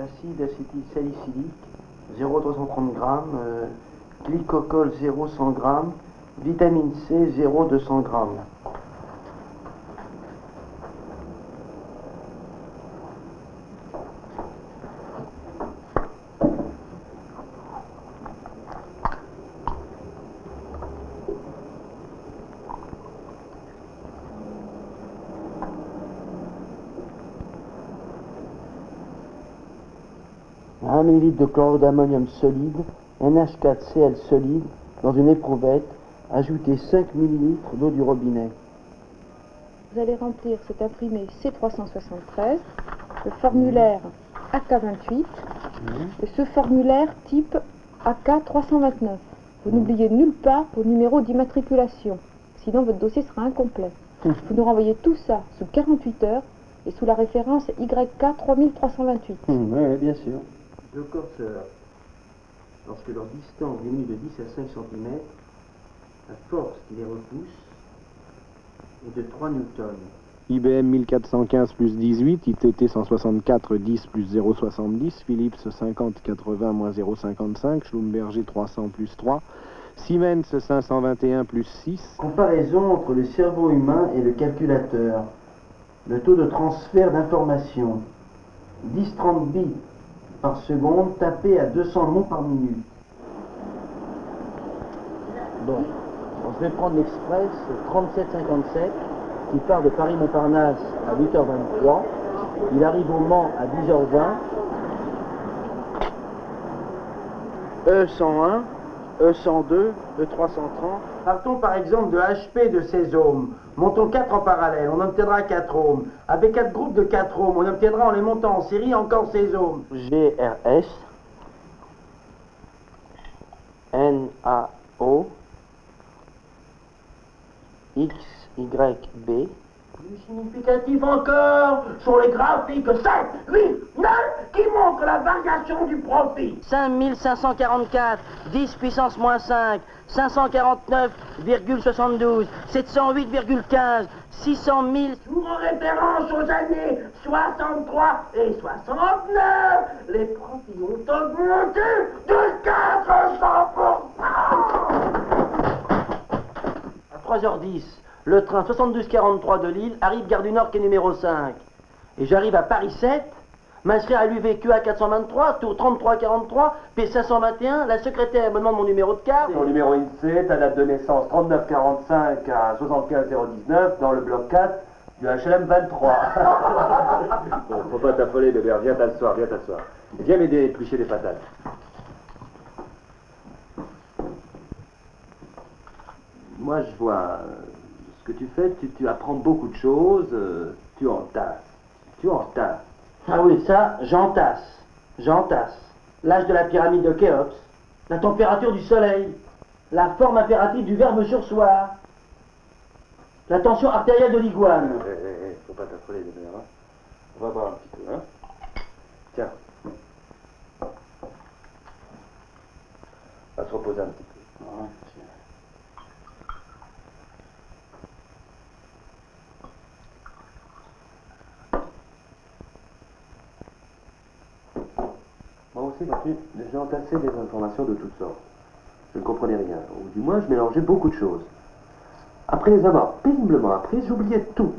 acide acétylsalicylique 0,330 g, euh, glycocol 0,100 g, vitamine C 0,200 g. Un ml de chlorure d'ammonium solide, NH4Cl solide, dans une éprouvette, ajoutez 5 ml d'eau du robinet. Vous allez remplir cet imprimé C373, le formulaire AK28 et ce formulaire type AK329. Vous n'oubliez nulle part vos numéros d'immatriculation, sinon votre dossier sera incomplet. Vous nous renvoyez tout ça sous 48 heures et sous la référence YK3328. oui, bien sûr. Deux corseurs, lorsque leur distance diminue de 10 à 5 cm, la force qui les repousse est de 3 newtons. IBM 1415 plus 18, ITT 164 10 plus 0,70, Philips 50 80 moins 0,55, Schlumberger 300 plus 3, Siemens 521 plus 6. Comparaison entre le cerveau humain et le calculateur. Le taux de transfert d'informations. 10-30 bits par seconde tapé à 200 mots par minute. Bon, je vais prendre l'express 3757 qui part de Paris-Montparnasse à 8h23. Il arrive au Mans à 10h20. E101, E102, E330. Partons par exemple de HP de ces ohms. Montons 4 en parallèle, on obtiendra 4 ohms. Avec 4 groupes de 4 ohms, on obtiendra en les montant en série encore ces ohms. GRS, NAO, XYB. Plus significatif encore sont les graphiques 7, 8, 9 qui montrent la variation du profit? 5544, 10 puissance moins 5, 549,72, 708,15, 600 000. Sous référence aux années 63 et 69, les profits ont augmenté de 400%. À 3h10, le train 7243 de Lille arrive gare du Nord, qui est numéro 5. Et j'arrive à Paris 7, m'inscrire à l'UVQA 423, tour 3343, P521, la secrétaire me demande mon numéro de carte. Ton numéro INSEE, ta date de naissance 3945 à 75019 dans le bloc 4 du HLM 23. bon, faut pas t'affoler, bébé, viens t'asseoir, viens t'asseoir. Viens m'aider à éplucher les patates. Moi, je vois euh, ce que tu fais, tu, tu apprends beaucoup de choses, euh, tu entasses. Tu entasses. Ah oui, ça, j'entasse. J'entasse. L'âge de la pyramide de Khéops, la température du soleil, la forme impérative du verbe sursoir, la tension artérielle de l'iguane. Eh, eh, eh, faut pas t'affoler, bébé, hein. On va voir un petit peu, hein. Tiens. On va se reposer un petit peu. J'ai entassé des informations de toutes sortes. Je ne comprenais rien, ou du moins je mélangeais beaucoup de choses. Après les avoir péniblement apprises, j'oubliais tout.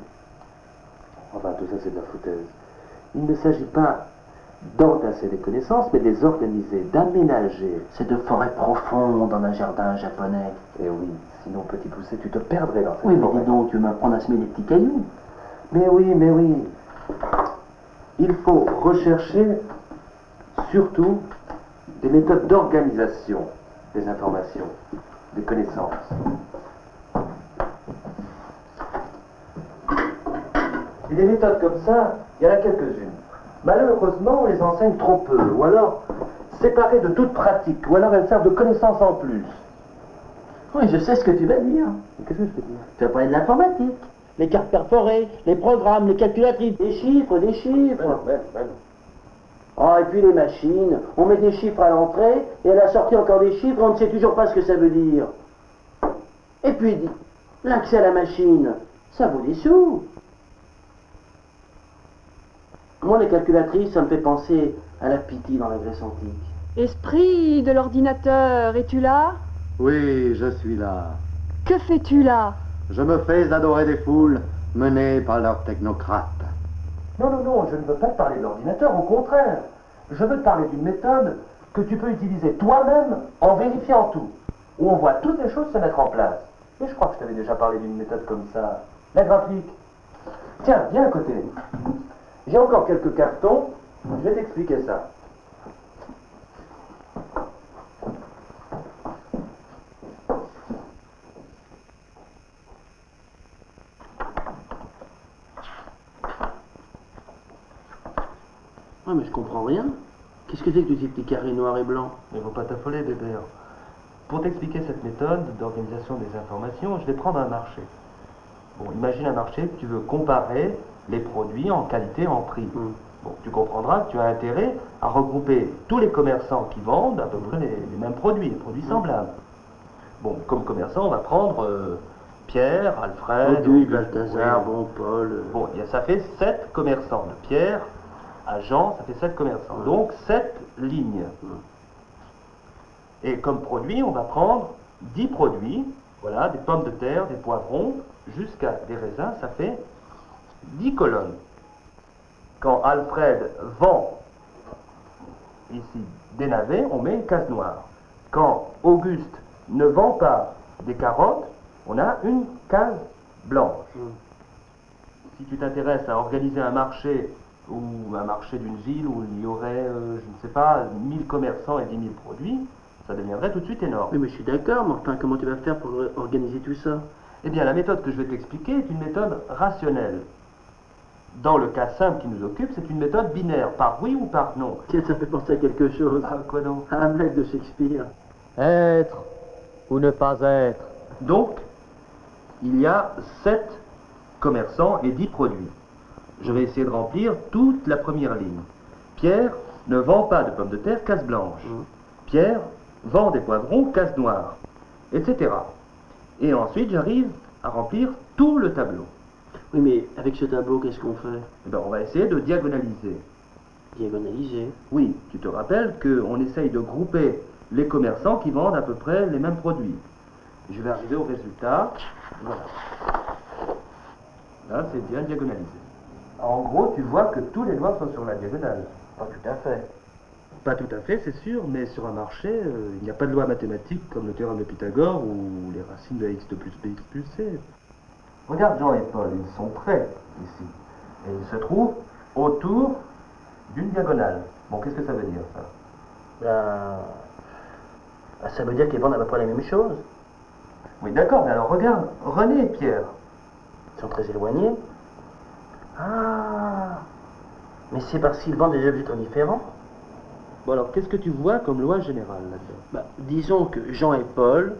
Enfin, tout ça, c'est de la foutaise. Il ne s'agit pas d'entasser des connaissances, mais de les organiser, d'aménager. C'est de forêt profonde dans un jardin japonais. Eh oui, sinon, petit poussé, tu te perdrais dans cette Oui, mais forêt. dis donc, tu veux m'apprendre à semer des petits cailloux. Mais oui, mais oui. Il faut rechercher surtout des méthodes d'organisation des informations, des connaissances. Et des méthodes comme ça, il y en a quelques-unes. Malheureusement, on les enseigne trop peu, ou alors séparées de toute pratique, ou alors elles servent de connaissances en plus. Oui, je sais ce que tu vas dire. Qu'est-ce que je peux dire? Tu vas parler de l'informatique. Les cartes perforées, les programmes, les calculatrices, des chiffres, des chiffres. Ben non, ben non, Ah, et puis les machines, on met des chiffres à l'entrée, et à la sortie encore des chiffres, on ne sait toujours pas ce que ça veut dire. Et puis, l'accès à la machine, ça vaut des sous. Moi, les calculatrices, ça me fait penser à la pitié dans la Grèce antique. Esprit de l'ordinateur, es-tu là? Oui, je suis là. Que fais-tu là? Je me fais adorer des foules menées par leurs technocrates. Non, non, non, je ne veux pas te parler de l'ordinateur, au contraire. Je veux te parler d'une méthode que tu peux utiliser toi-même en vérifiant tout, où on voit toutes les choses se mettre en place. Et je crois que je t'avais déjà parlé d'une méthode comme ça. La graphique. Tiens, viens à côté. J'ai encore quelques cartons, je vais t'expliquer ça. Ouais, mais je comprends rien. Qu'est-ce que c'est que tous ces petits carrés noirs et blancs? Mais faut pas t'affoler, bébé. Pour t'expliquer cette méthode d'organisation des informations, je vais prendre un marché. Bon, imagine un marché que tu veux comparer les produits en qualité, en prix. Hmm. Bon, tu comprendras que tu as intérêt à regrouper tous les commerçants qui vendent à peu près les, les mêmes produits, les produits semblables. Bon, comme commerçant, on va prendre euh, Pierre, Alfred, Auguste, Balthazar, oui. bon, Paul. euh, Bon, ça fait sept commerçants. De Pierre à Jean, ça fait sept commerçants. Ouais. Donc sept lignes. Et comme produit, on va prendre 10 produits. Voilà, des pommes de terre, des poivrons, jusqu'à des raisins, ça fait 10 colonnes. Quand Alfred vend ici des navets, on met une case noire. Quand Auguste ne vend pas des carottes, on a une case blanche. Si tu t'intéresses à organiser un marché ou un marché d'une ville où il y aurait, euh, je ne sais pas, 1000 commerçants et 10 000 produits, ça deviendrait tout de suite énorme. Oui, mais je suis d'accord, mais enfin, comment tu vas faire pour organiser tout ça? Eh bien, la méthode que je vais t'expliquer est une méthode rationnelle. Dans le cas simple qui nous occupe, c'est une méthode binaire, par oui ou par non. Tiens, ça me fait penser à quelque chose. Ah, quoi donc? À Hamlet de Shakespeare. Être ou ne pas être? Donc, il y a 7 commerçants et 10 produits. Je vais essayer de remplir toute la première ligne. Pierre ne vend pas de pommes de terre, case blanche. Mm. Pierre vend des poivrons, case noire, etc. Et ensuite, j'arrive à remplir tout le tableau. Oui, mais avec ce tableau, qu'est-ce qu'on fait? Eh ben, on va essayer de diagonaliser. Diagonaliser? Oui, tu te rappelles qu'on essaye de grouper les commerçants qui vendent à peu près les mêmes produits. Je vais arriver au résultat. Voilà. Là, c'est bien diagonalisé. En gros, tu vois que tous les noirs sont sur la diagonale. Pas tout à fait. Pas tout à fait, c'est sûr, mais sur un marché, euh, il n'y a pas de loi mathématique comme le théorème de Pythagore ou les racines de x2 plus bx plus c. Regarde Jean et Paul, ils sont prêts ici. Et ils se trouvent autour d'une diagonale. Bon, qu'est-ce que ça veut dire ça? Ben, ça veut dire qu'ils vendent à peu près la même chose. Oui, d'accord, mais alors regarde, René et Pierre. Ils sont très éloignés. Ah Mais c'est parce qu'ils vendent des objets très différents. Bon, alors qu'est-ce que tu vois comme loi générale là-dedans? Ben, disons que Jean et Paul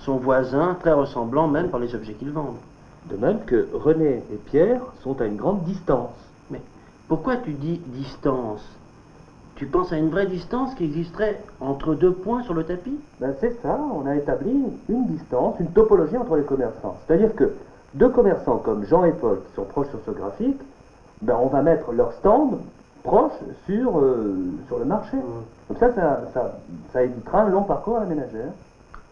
sont voisins, très ressemblants même par les objets qu'ils vendent. De même que René et Pierre sont à une grande distance. Mais pourquoi tu dis distance? Tu penses à une vraie distance qui existerait entre deux points sur le tapis? Ben c'est ça, on a établi une distance, une topologie entre les commerçants. C'est-à-dire que deux commerçants comme Jean et Paul qui sont proches sur ce graphique, ben on va mettre leur stand proche sur, euh, sur le marché. Comme ça, ça, ça, ça évitera un long parcours à la ménagère.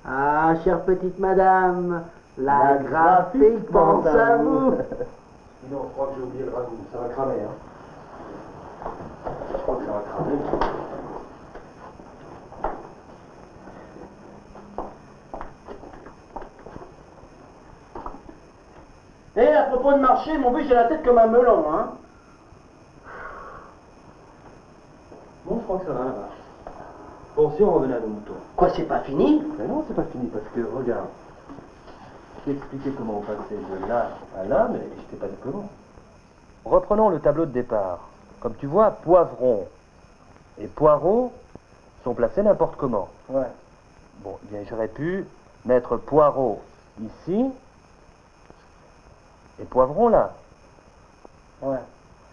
Ah, chère petite madame, la, La graphique graphique pense pense à à vous. vous. Sinon, je crois que j'ai oublié le ragoût, ça va cramer. Hein. Je crois que ça va cramer. Eh, à propos de marché, mon but, j'ai la tête comme un melon, hein. Bon, je crois que ça va là-bas. Bon, si on revenait à nos moutons. Quoi, c'est pas fini? Mais non, c'est pas fini parce que, regarde, je t'ai expliqué comment on passait de là à là, mais je t'ai pas dit comment. Reprenons le tableau de départ. Comme tu vois, poivron et poireaux sont placés n'importe comment. Ouais. Bon, eh bien, j'aurais pu mettre poireau ici les poivrons, là Ouais.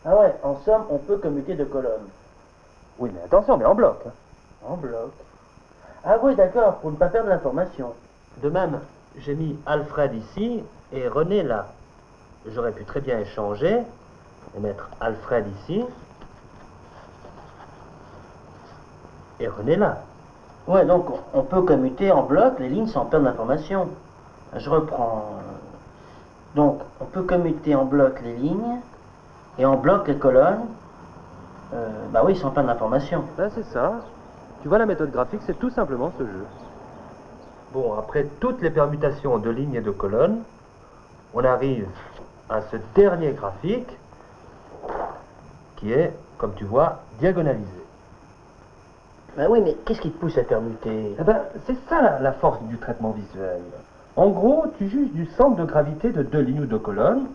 Ah ouais, en somme, on peut commuter de colonnes. Oui, mais attention, mais en bloc. Hein. En bloc. Ah oui, d'accord, pour ne pas perdre l'information. De même, j'ai mis Alfred ici et René là. J'aurais pu très bien échanger et mettre Alfred ici et René là. Ouais, donc on peut commuter en bloc les lignes sans perdre l'information. Je reprends Peut commuter en bloc les lignes et en bloc les colonnes. Euh, bah oui, sans perdre d'information. Ben c'est ça. Tu vois, la méthode graphique, c'est tout simplement ce jeu. Bon, après toutes les permutations de lignes et de colonnes, on arrive à ce dernier graphique qui est, comme tu vois, diagonalisé. Bah oui, mais qu'est-ce qui te pousse à permuter? Eh ben, c'est ça la, la force du traitement visuel. En gros, tu juges du centre de gravité de deux lignes ou deux colonnes.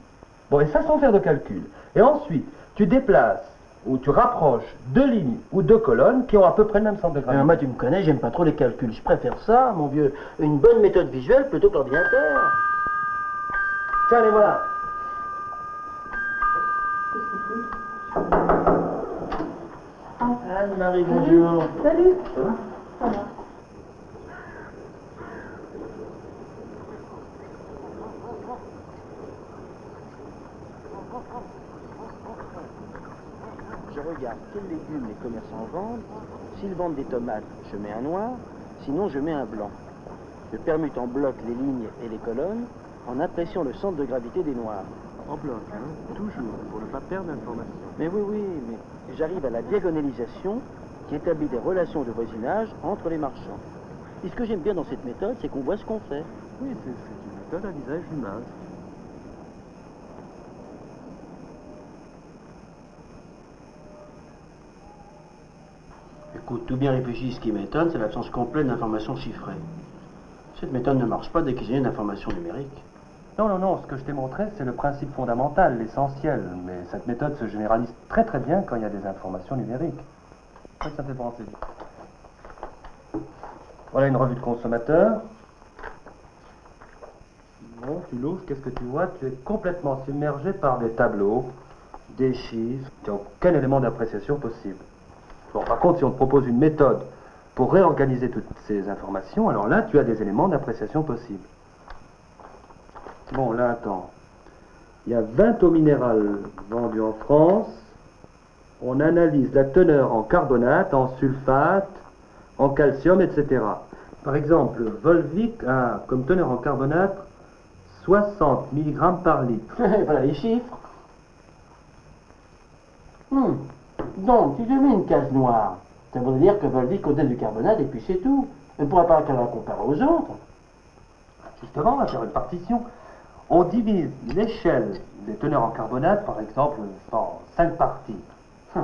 Bon, et ça sans faire de calcul. Et ensuite, tu déplaces ou tu rapproches deux lignes ou deux colonnes qui ont à peu près le même centre de gravité. moi, tu me connais, j'aime pas trop les calculs. Je préfère ça, mon vieux. Une bonne méthode visuelle plutôt que l'ordinateur. Tiens, les voilà. Anne-Marie, bonjour. Salut regarde quels légumes les commerçants vendent. S'ils vendent des tomates, je mets un noir. Sinon, je mets un blanc. Je permute en bloc les lignes et les colonnes en appréciant le centre de gravité des noirs. En bloc, hein Toujours, pour ne pas perdre d'informations. Mais oui, oui, mais j'arrive à la diagonalisation qui établit des relations de voisinage entre les marchands. Et ce que j'aime bien dans cette méthode, c'est qu'on voit ce qu'on fait. Oui, c'est une méthode à visage humain. Tout bien réfléchi, ce qui m'étonne, c'est l'absence complète d'informations chiffrées. Cette méthode ne marche pas dès qu'il y a une information numérique. Non, non, non, ce que je t'ai montré, c'est le principe fondamental, l'essentiel. Mais cette méthode se généralise très très bien quand il y a des informations numériques. Ça, ça me fait penser. Voilà une revue de consommateur. Bon, tu l'ouvres, qu'est-ce que tu vois? Tu es complètement submergé par des tableaux, des chiffres. Tu n'as aucun élément d'appréciation possible. Bon, par contre, si on te propose une méthode pour réorganiser toutes ces informations, alors là, tu as des éléments d'appréciation possibles. Bon, là, attends. Il y a 20 eaux minérales vendues en France. On analyse la teneur en carbonate, en sulfate, en calcium, etc. Par exemple, Volvic a comme teneur en carbonate 60 mg par litre. voilà les chiffres. Hmm. Donc, tu te mets une case noire. Ça voudrait dire que Volvic contient du carbonate et puis c'est tout. On ne pourra pas la comparer aux autres. Justement, on va faire une partition. On divise l'échelle des teneurs en carbonate, par exemple, en 5 parties.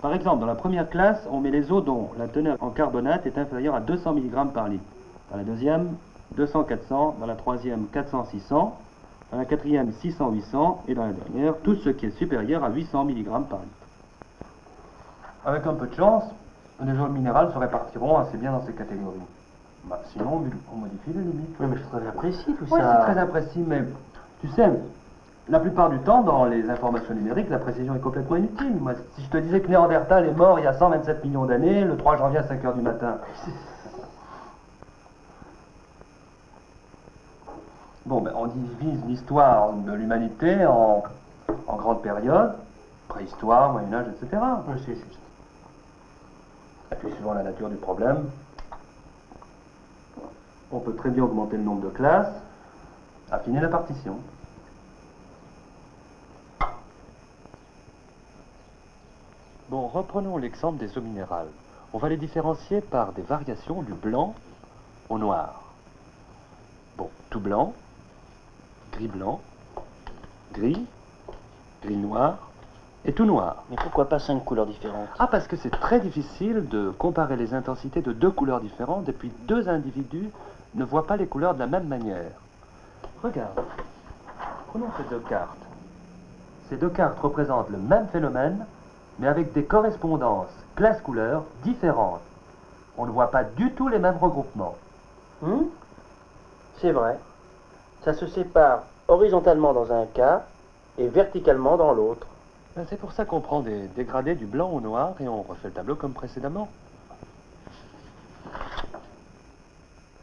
Par exemple, dans la première classe, on met les eaux dont la teneur en carbonate est inférieure à 200 mg par litre. Dans la deuxième, 200-400. Dans la troisième, 400-600. Dans la quatrième, 600-800. Et dans la dernière, tout ce qui est supérieur à 800 mg par litre. Avec un peu de chance, les eaux minérales se répartiront assez bien dans ces catégories. Bah, sinon, on modifie les limites. Oui, mais c'est très imprécis tout Oui, ça. c'est très imprécis, mais tu sais, la plupart du temps, dans les informations numériques, la précision est complètement inutile. Moi, si je te disais que Néandertal est mort il y a 127 millions d'années, le 3 janvier à 5 heures du matin. Bon, ben, on divise l'histoire de l'humanité en, en grandes périodes, préhistoire, Moyen-Âge, etc. Oui, c'est juste. Et puis, suivant la nature du problème, on peut très bien augmenter le nombre de classes, affiner la partition. Bon, reprenons l'exemple des eaux minérales. On va les différencier par des variations du blanc au noir. Bon, tout blanc, gris blanc, gris, gris noir et tout noir. Mais pourquoi pas cinq couleurs différentes? Ah, parce que c'est très difficile de comparer les intensités de deux couleurs différentes et puis deux individus ne voient pas les couleurs de la même manière. Regarde, prenons ces deux cartes. Ces deux cartes représentent le même phénomène, mais avec des correspondances classe-couleur différentes. On ne voit pas du tout les mêmes regroupements. Hmm? C'est vrai. Ça se sépare horizontalement dans un cas et verticalement dans l'autre. Ben, C'est pour ça qu'on prend des dégradés du blanc au noir et on refait le tableau comme précédemment.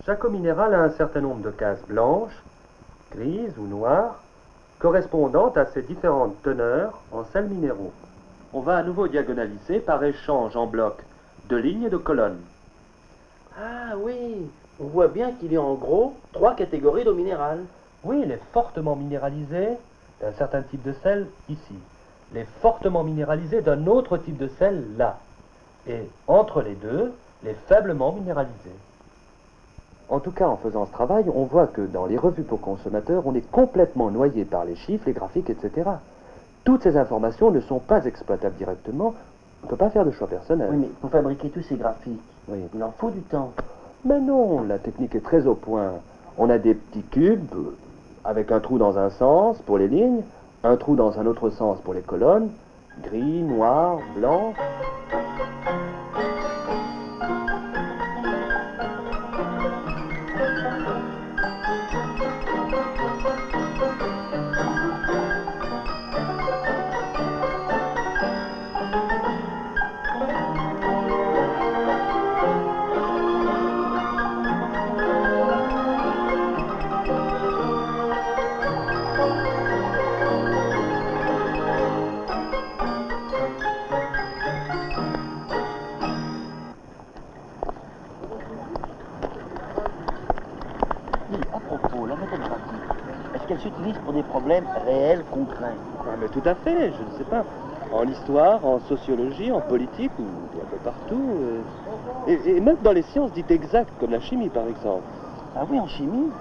Chaque eau minérale a un certain nombre de cases blanches, grises ou noires, correspondant à ces différentes teneurs en sels minéraux. On va à nouveau diagonaliser par échange en bloc de lignes et de colonnes. Ah oui, on voit bien qu'il y a en gros trois catégories d'eau minérale. Oui, les fortement minéralisés d'un certain type de sel ici, les fortement minéralisés d'un autre type de sel là, et entre les deux, les faiblement minéralisés. En tout cas, en faisant ce travail, on voit que dans les revues pour consommateurs, on est complètement noyé par les chiffres, les graphiques, etc. Toutes ces informations ne sont pas exploitables directement. On ne peut pas faire de choix personnel. Oui, mais pour fabriquer tous ces graphiques, Oui. il en faut du temps. Mais non, la technique est très au point. On a des petits cubes avec un trou dans un sens pour les lignes, un trou dans un autre sens pour les colonnes, gris, noir, blanc. Ah, mais tout à fait, je ne sais pas. En histoire, en sociologie, en politique, ou un peu partout. euh, Et, et même dans les sciences dites exactes, comme la chimie par exemple. Ah oui, en chimie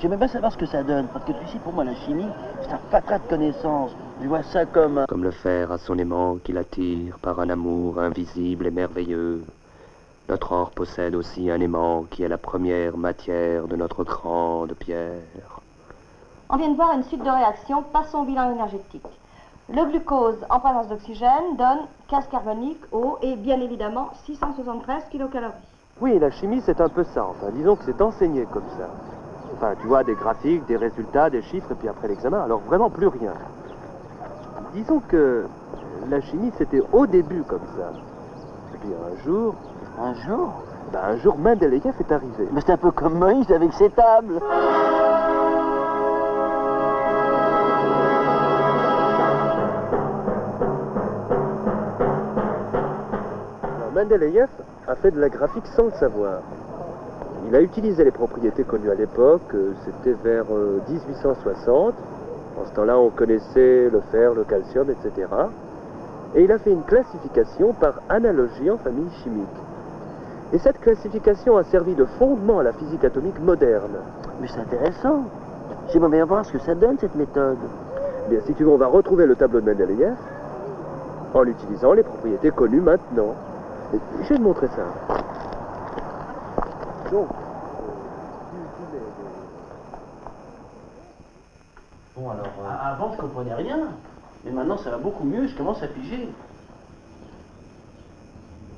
J'aimerais bien savoir ce que ça donne, parce que tu sais, pour moi, la chimie, c'est un fatras de connaissances. Je vois ça comme... un- Comme le fer à son aimant qui l'attire par un amour invisible et merveilleux. Notre or possède aussi un aimant qui est la première matière de notre grande pierre. On vient de voir une suite de réactions. Passons au bilan énergétique. Le glucose en présence d'oxygène donne gaz carbonique, eau et bien évidemment 673 kcal. Oui, la chimie, c'est un peu ça. Enfin, disons que c'est enseigné comme ça. Enfin, tu vois, des graphiques, des résultats, des chiffres, et puis après l'examen, alors vraiment plus rien. Disons que la chimie, c'était au début comme ça. Et puis un jour, Un jour? ben, un jour, Mendeleïev est arrivé. Mais c'est un peu comme Moïse avec ses tables. Mendeleïev a fait de la graphique sans le savoir. Il a utilisé les propriétés connues à l'époque, euh, c'était vers euh, 1860. En ce temps-là, on connaissait le fer, le calcium, etc. Et il a fait une classification par analogie en famille chimique. Et cette classification a servi de fondement à la physique atomique moderne. Mais c'est intéressant. J'aimerais bien voir ce que ça donne, cette méthode. Bien, si tu veux, on va retrouver le tableau de Mendeleïev en utilisant les propriétés connues maintenant. Je vais te montrer ça. Donc, Bon, alors... Avant, je comprenais rien. Mais maintenant, ça va beaucoup mieux, je commence à piger.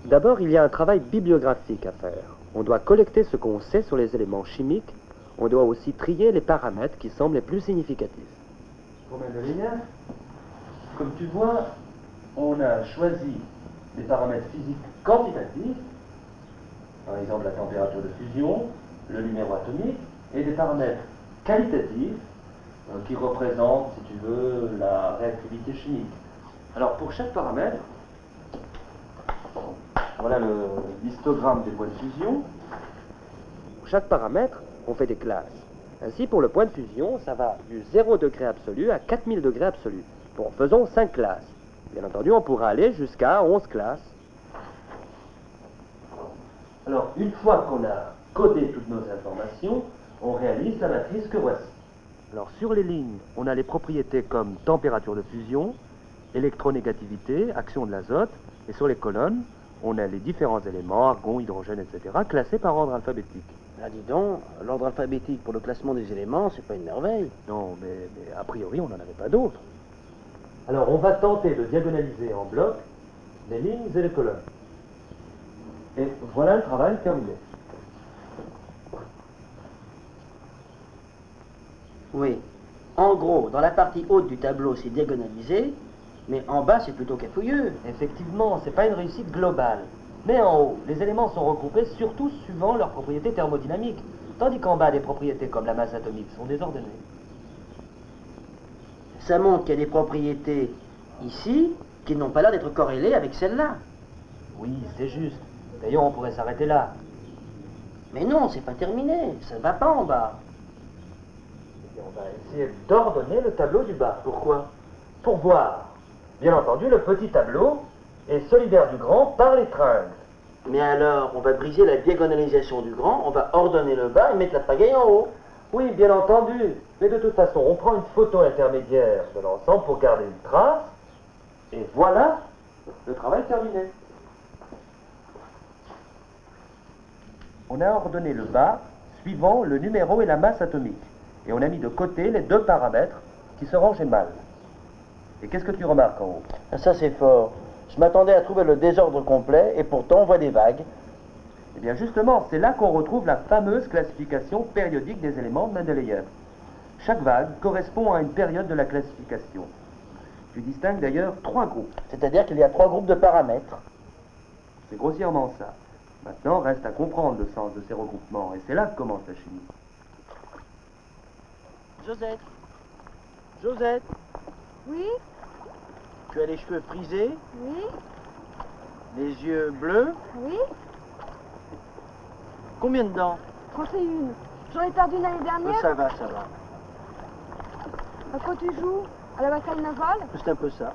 D'abord, il y a un travail bibliographique à faire. On doit collecter ce qu'on sait sur les éléments chimiques. On doit aussi trier les paramètres qui semblent les plus significatifs. Pour Mendeleïev, comme tu vois, on a choisi des paramètres physiques quantitatifs, par exemple la température de fusion, le numéro atomique, et des paramètres qualitatifs euh, qui représentent, si tu veux, la réactivité chimique. Alors pour chaque paramètre, voilà le histogramme des points de fusion. Pour chaque paramètre, on fait des classes. Ainsi, pour le point de fusion, ça va du 0 degré absolu à 4000 degrés absolu. Bon, faisons 5 classes. Bien entendu, on pourra aller jusqu'à 11 classes. Alors, une fois qu'on a codé toutes nos informations, on réalise la matrice que voici. Alors, sur les lignes, on a les propriétés comme température de fusion, électronégativité, action de l'azote, et sur les colonnes, on a les différents éléments, argon, hydrogène, etc., classés par ordre alphabétique. Ah, dis donc, l'ordre alphabétique pour le classement des éléments, c'est pas une merveille. Non, mais, mais a priori, on n'en avait pas d'autres. Alors, on va tenter de diagonaliser en bloc les lignes et les colonnes. Et voilà le travail terminé. Oui. En gros, dans la partie haute du tableau, c'est diagonalisé, mais en bas, c'est plutôt cafouilleux. Effectivement, c'est pas une réussite globale. Mais en haut, les éléments sont regroupés surtout suivant leurs propriétés thermodynamiques, tandis qu'en bas, les propriétés comme la masse atomique sont désordonnées. Ça montre qu'il y a des propriétés ici qui n'ont pas l'air d'être corrélées avec celles-là. Oui, c'est juste. D'ailleurs, on pourrait s'arrêter là. Mais non, c'est pas terminé, ça ne va pas en bas. Et on va essayer d'ordonner le tableau du bas. Pourquoi? Pour voir. Bien entendu, le petit tableau est solidaire du grand par les tringles. Mais alors, on va briser la diagonalisation du grand, on va ordonner le bas et mettre la pagaille en haut. Oui, bien entendu. Mais de toute façon, on prend une photo intermédiaire de l'ensemble pour garder une trace. Et voilà, le travail terminé. On a ordonné le bas suivant le numéro et la masse atomique. Et on a mis de côté les deux paramètres qui se rangeaient mal. Et qu'est-ce que tu remarques en haut? Ça, c'est fort. Je m'attendais à trouver le désordre complet et pourtant on voit des vagues. Eh bien justement, c'est là qu'on retrouve la fameuse classification périodique des éléments de Mendeleïev. Chaque vague correspond à une période de la classification. Tu distingues d'ailleurs trois groupes. C'est-à-dire qu'il y a trois groupes de paramètres. C'est grossièrement ça. Maintenant, reste à comprendre le sens de ces regroupements, et c'est là que commence la chimie. Josette Josette Oui, Tu as les cheveux frisés, oui, les yeux bleus? oui. Combien de dents 31. J'en ai perdu l'année dernière. Ça va, ça va. À quoi tu joues À la bataille navale C'est un peu ça.